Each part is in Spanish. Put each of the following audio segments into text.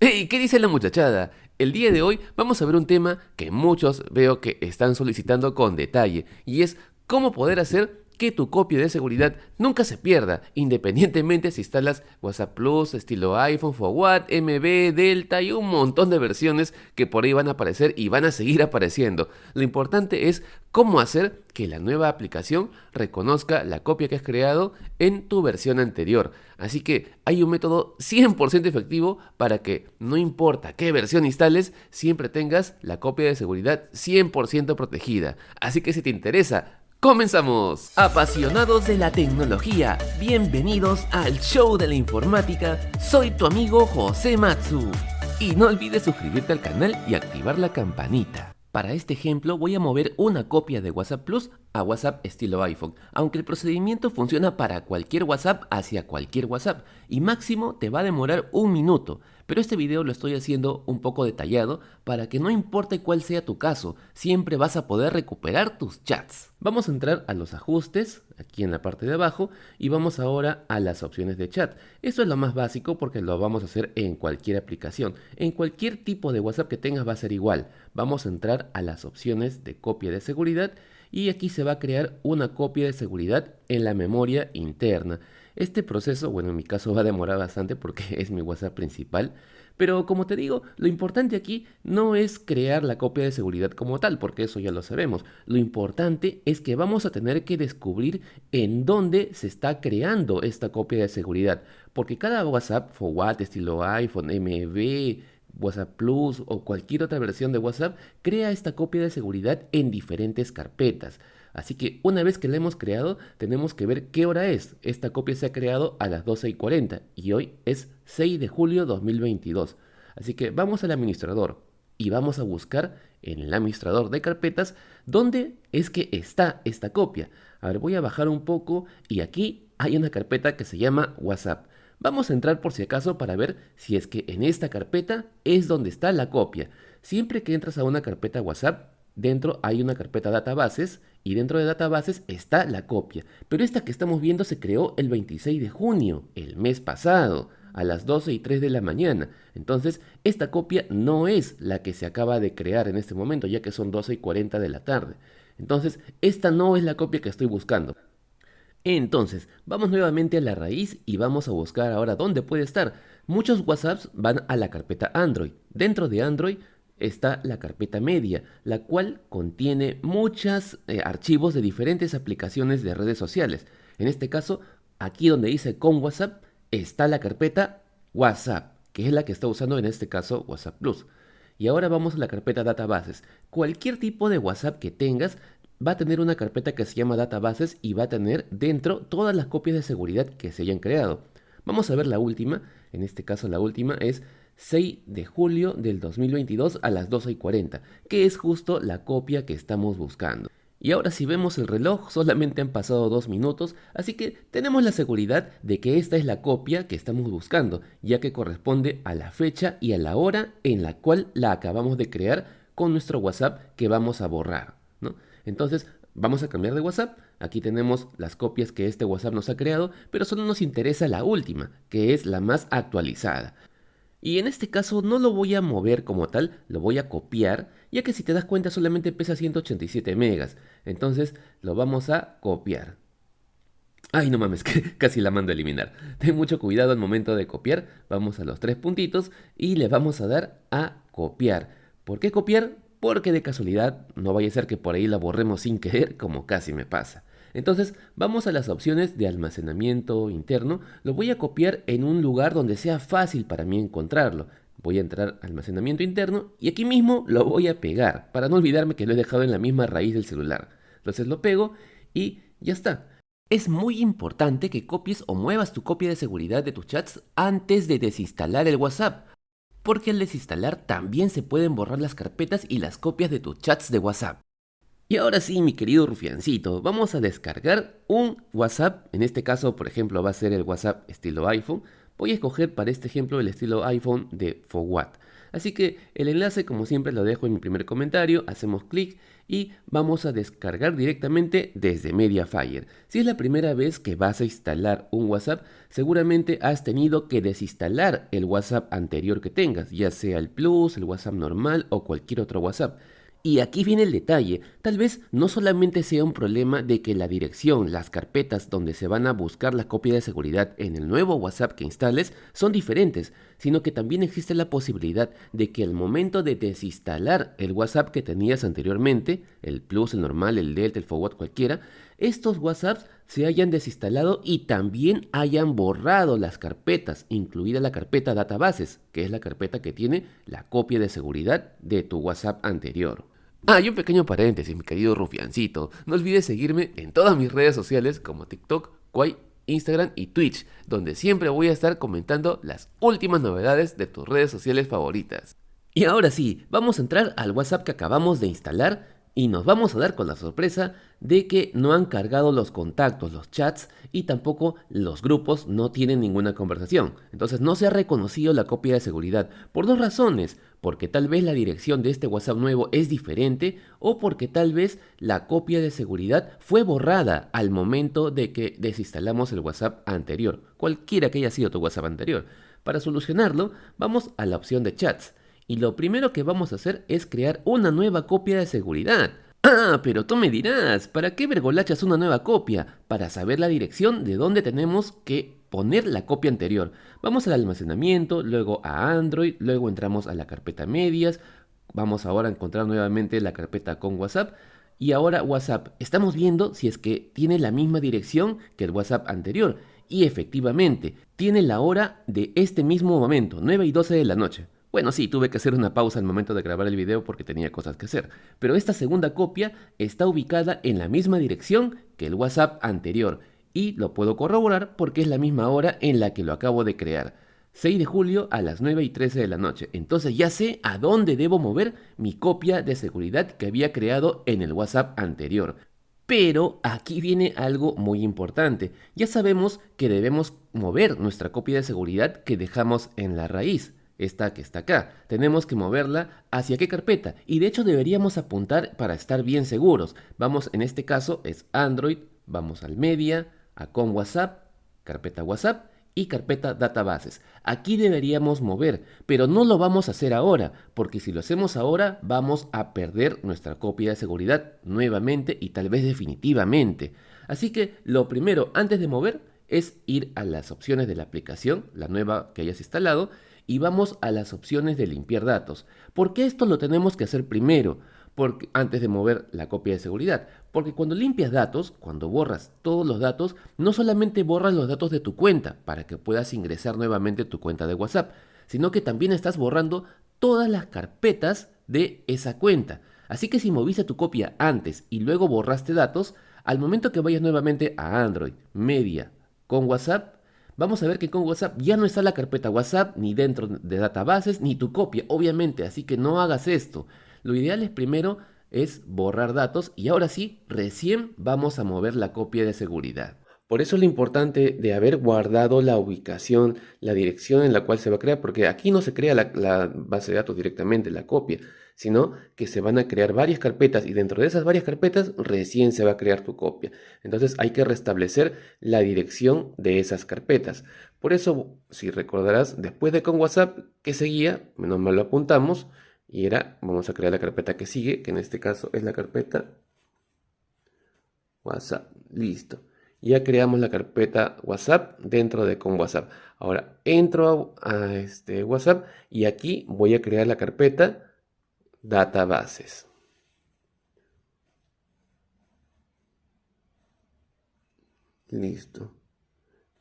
¡Hey! ¿Qué dice la muchachada? El día de hoy vamos a ver un tema que muchos veo que están solicitando con detalle y es cómo poder hacer que tu copia de seguridad nunca se pierda, independientemente si instalas WhatsApp Plus, estilo iPhone, Forward, MB, Delta y un montón de versiones que por ahí van a aparecer y van a seguir apareciendo. Lo importante es cómo hacer que la nueva aplicación reconozca la copia que has creado en tu versión anterior. Así que hay un método 100% efectivo para que no importa qué versión instales, siempre tengas la copia de seguridad 100% protegida. Así que si te interesa ¡Comenzamos! Apasionados de la tecnología, bienvenidos al show de la informática, soy tu amigo José Matsu. Y no olvides suscribirte al canal y activar la campanita. Para este ejemplo voy a mover una copia de WhatsApp Plus a WhatsApp estilo iPhone, aunque el procedimiento funciona para cualquier WhatsApp hacia cualquier WhatsApp y máximo te va a demorar un minuto, pero este video lo estoy haciendo un poco detallado para que no importe cuál sea tu caso, siempre vas a poder recuperar tus chats. Vamos a entrar a los ajustes, aquí en la parte de abajo, y vamos ahora a las opciones de chat. Esto es lo más básico porque lo vamos a hacer en cualquier aplicación. En cualquier tipo de WhatsApp que tengas va a ser igual. Vamos a entrar a las opciones de copia de seguridad y aquí se va a crear una copia de seguridad en la memoria interna. Este proceso, bueno, en mi caso va a demorar bastante porque es mi WhatsApp principal, pero como te digo, lo importante aquí no es crear la copia de seguridad como tal, porque eso ya lo sabemos. Lo importante es que vamos a tener que descubrir en dónde se está creando esta copia de seguridad, porque cada WhatsApp, Forward, estilo iPhone, MB, WhatsApp Plus o cualquier otra versión de WhatsApp, crea esta copia de seguridad en diferentes carpetas. Así que una vez que la hemos creado, tenemos que ver qué hora es. Esta copia se ha creado a las 12 y 40 y hoy es 6 de julio 2022. Así que vamos al administrador y vamos a buscar en el administrador de carpetas dónde es que está esta copia. A ver, voy a bajar un poco y aquí hay una carpeta que se llama WhatsApp. Vamos a entrar por si acaso para ver si es que en esta carpeta es donde está la copia. Siempre que entras a una carpeta WhatsApp, dentro hay una carpeta databases y dentro de databases está la copia. Pero esta que estamos viendo se creó el 26 de junio, el mes pasado, a las 12 y 3 de la mañana. Entonces, esta copia no es la que se acaba de crear en este momento, ya que son 12 y 40 de la tarde. Entonces, esta no es la copia que estoy buscando. Entonces, vamos nuevamente a la raíz y vamos a buscar ahora dónde puede estar. Muchos WhatsApps van a la carpeta Android. Dentro de Android está la carpeta media, la cual contiene muchos eh, archivos de diferentes aplicaciones de redes sociales. En este caso, aquí donde dice con WhatsApp, está la carpeta WhatsApp, que es la que está usando en este caso WhatsApp Plus. Y ahora vamos a la carpeta databases. Cualquier tipo de WhatsApp que tengas va a tener una carpeta que se llama databases y va a tener dentro todas las copias de seguridad que se hayan creado. Vamos a ver la última, en este caso la última es 6 de julio del 2022 a las 12 y 40, que es justo la copia que estamos buscando. Y ahora si vemos el reloj solamente han pasado dos minutos, así que tenemos la seguridad de que esta es la copia que estamos buscando, ya que corresponde a la fecha y a la hora en la cual la acabamos de crear con nuestro WhatsApp que vamos a borrar. Entonces, vamos a cambiar de WhatsApp. Aquí tenemos las copias que este WhatsApp nos ha creado, pero solo nos interesa la última, que es la más actualizada. Y en este caso no lo voy a mover como tal, lo voy a copiar, ya que si te das cuenta solamente pesa 187 megas. Entonces lo vamos a copiar. Ay, no mames, que casi la mando a eliminar. Ten mucho cuidado al momento de copiar. Vamos a los tres puntitos y le vamos a dar a copiar. ¿Por qué copiar? Porque de casualidad no vaya a ser que por ahí la borremos sin querer como casi me pasa. Entonces vamos a las opciones de almacenamiento interno, lo voy a copiar en un lugar donde sea fácil para mí encontrarlo. Voy a entrar a almacenamiento interno y aquí mismo lo voy a pegar para no olvidarme que lo he dejado en la misma raíz del celular. Entonces lo pego y ya está. Es muy importante que copies o muevas tu copia de seguridad de tus chats antes de desinstalar el WhatsApp porque al desinstalar también se pueden borrar las carpetas y las copias de tus chats de WhatsApp. Y ahora sí, mi querido rufiancito, vamos a descargar un WhatsApp, en este caso, por ejemplo, va a ser el WhatsApp estilo iPhone. Voy a escoger para este ejemplo el estilo iPhone de Forward. Así que el enlace como siempre lo dejo en mi primer comentario, hacemos clic y vamos a descargar directamente desde Mediafire. Si es la primera vez que vas a instalar un WhatsApp, seguramente has tenido que desinstalar el WhatsApp anterior que tengas, ya sea el Plus, el WhatsApp normal o cualquier otro WhatsApp. Y aquí viene el detalle, tal vez no solamente sea un problema de que la dirección, las carpetas donde se van a buscar la copia de seguridad en el nuevo WhatsApp que instales son diferentes, sino que también existe la posibilidad de que al momento de desinstalar el WhatsApp que tenías anteriormente, el Plus, el normal, el Delta, el Forward, cualquiera, estos WhatsApps se hayan desinstalado y también hayan borrado las carpetas, incluida la carpeta databases, que es la carpeta que tiene la copia de seguridad de tu WhatsApp anterior. Ah, y un pequeño paréntesis, mi querido rufiancito. No olvides seguirme en todas mis redes sociales como TikTok, Kwai, Instagram y Twitch, donde siempre voy a estar comentando las últimas novedades de tus redes sociales favoritas. Y ahora sí, vamos a entrar al WhatsApp que acabamos de instalar y nos vamos a dar con la sorpresa de que no han cargado los contactos, los chats y tampoco los grupos no tienen ninguna conversación. Entonces no se ha reconocido la copia de seguridad por dos razones, porque tal vez la dirección de este WhatsApp nuevo es diferente o porque tal vez la copia de seguridad fue borrada al momento de que desinstalamos el WhatsApp anterior, cualquiera que haya sido tu WhatsApp anterior. Para solucionarlo, vamos a la opción de chats y lo primero que vamos a hacer es crear una nueva copia de seguridad. Ah, pero tú me dirás, ¿para qué vergolachas una nueva copia? Para saber la dirección de dónde tenemos que poner la copia anterior. Vamos al almacenamiento, luego a Android, luego entramos a la carpeta medias, vamos ahora a encontrar nuevamente la carpeta con WhatsApp y ahora WhatsApp. Estamos viendo si es que tiene la misma dirección que el WhatsApp anterior y efectivamente tiene la hora de este mismo momento, 9 y 12 de la noche. Bueno, sí, tuve que hacer una pausa al momento de grabar el video porque tenía cosas que hacer, pero esta segunda copia está ubicada en la misma dirección que el WhatsApp anterior y lo puedo corroborar porque es la misma hora en la que lo acabo de crear. 6 de julio a las 9 y 13 de la noche. Entonces ya sé a dónde debo mover mi copia de seguridad que había creado en el WhatsApp anterior. Pero aquí viene algo muy importante. Ya sabemos que debemos mover nuestra copia de seguridad que dejamos en la raíz esta que está acá. Tenemos que moverla hacia qué carpeta. Y de hecho deberíamos apuntar para estar bien seguros. Vamos, en este caso es Android, vamos al media, a con WhatsApp, carpeta WhatsApp y carpeta databases. Aquí deberíamos mover, pero no lo vamos a hacer ahora, porque si lo hacemos ahora vamos a perder nuestra copia de seguridad nuevamente y tal vez definitivamente. Así que lo primero antes de mover es ir a las opciones de la aplicación, la nueva que hayas instalado, y vamos a las opciones de limpiar datos. ¿Por qué esto lo tenemos que hacer primero? Porque, antes de mover la copia de seguridad. Porque cuando limpias datos, cuando borras todos los datos, no solamente borras los datos de tu cuenta para que puedas ingresar nuevamente tu cuenta de WhatsApp, sino que también estás borrando todas las carpetas de esa cuenta. Así que si moviste tu copia antes y luego borraste datos, al momento que vayas nuevamente a Android, Media, con WhatsApp, vamos a ver que con WhatsApp ya no está la carpeta WhatsApp ni dentro de databases ni tu copia, obviamente, así que no hagas esto. Lo ideal es primero es borrar datos y ahora sí, recién vamos a mover la copia de seguridad. Por eso es lo importante de haber guardado la ubicación, la dirección en la cual se va a crear, porque aquí no se crea la, base de datos directamente, la copia, sino que se van a crear varias carpetas y dentro de esas varias carpetas recién se va a crear tu copia. Entonces hay que restablecer la dirección de esas carpetas. Por eso, si recordarás, después de con WhatsApp que seguía, menos mal lo apuntamos y era, vamos a crear la carpeta que sigue, que en este caso es la carpeta WhatsApp. Listo. Ya creamos la carpeta WhatsApp dentro de con WhatsApp. Ahora entro a, este WhatsApp y aquí voy a crear la carpeta databases. Listo.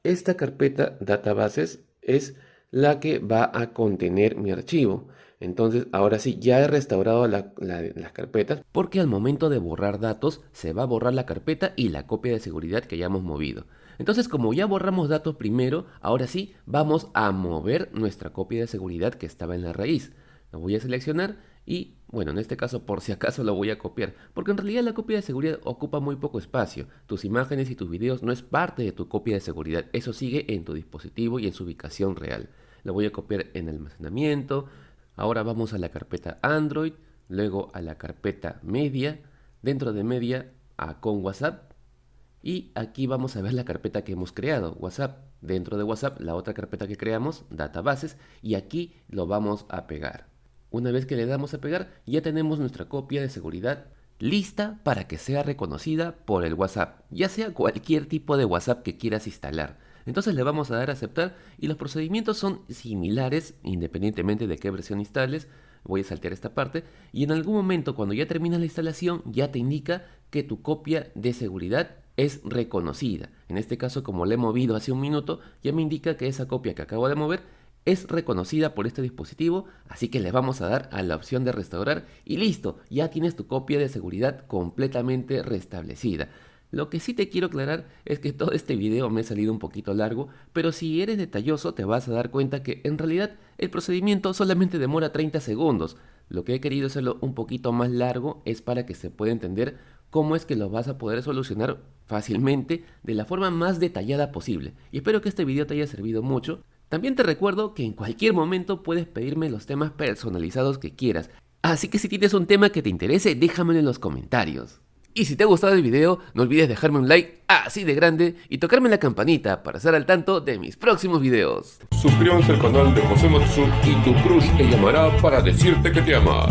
Esta carpeta databases es la que va a contener mi archivo. Entonces, ahora sí, ya he restaurado las carpetas porque al momento de borrar datos se va a borrar la carpeta y la copia de seguridad que hayamos movido. Entonces, como ya borramos datos primero, ahora sí vamos a mover nuestra copia de seguridad que estaba en la raíz. Lo voy a seleccionar y bueno, en este caso por si acaso lo voy a copiar, porque en realidad la copia de seguridad ocupa muy poco espacio. Tus imágenes y tus videos no es parte de tu copia de seguridad, eso sigue en tu dispositivo y en su ubicación real. Lo voy a copiar en almacenamiento, Ahora vamos a la carpeta Android, luego a la carpeta Media, dentro de Media a con WhatsApp y aquí vamos a ver la carpeta que hemos creado, WhatsApp. Dentro de WhatsApp la otra carpeta que creamos, databases, y aquí lo vamos a pegar. Una vez que le damos a pegar, ya tenemos nuestra copia de seguridad lista para que sea reconocida por el WhatsApp, ya sea cualquier tipo de WhatsApp que quieras instalar. Entonces le vamos a dar a aceptar y los procedimientos son similares independientemente de qué versión instales. Voy a saltear esta parte y en algún momento cuando ya termina la instalación ya te indica que tu copia de seguridad es reconocida. En este caso como le he movido hace un minuto ya me indica que esa copia que acabo de mover es reconocida por este dispositivo, así que le vamos a dar a la opción de restaurar y listo, ya tienes tu copia de seguridad completamente restablecida. Lo que sí te quiero aclarar es que todo este video me ha salido un poquito largo, pero si eres detalloso te vas a dar cuenta que en realidad el procedimiento solamente demora 30 segundos. Lo que he querido hacerlo un poquito más largo es para que se pueda entender cómo es que lo vas a poder solucionar fácilmente de la forma más detallada posible. Y espero que este video te haya servido mucho. También te recuerdo que en cualquier momento puedes pedirme los temas personalizados que quieras, así que si tienes un tema que te interese, déjamelo en los comentarios. Y si te ha gustado el video, no olvides dejarme un like así de grande y tocarme la campanita para estar al tanto de mis próximos videos. Suscríbanse al canal de José Matsu y tu crush te llamará para decirte que te ama.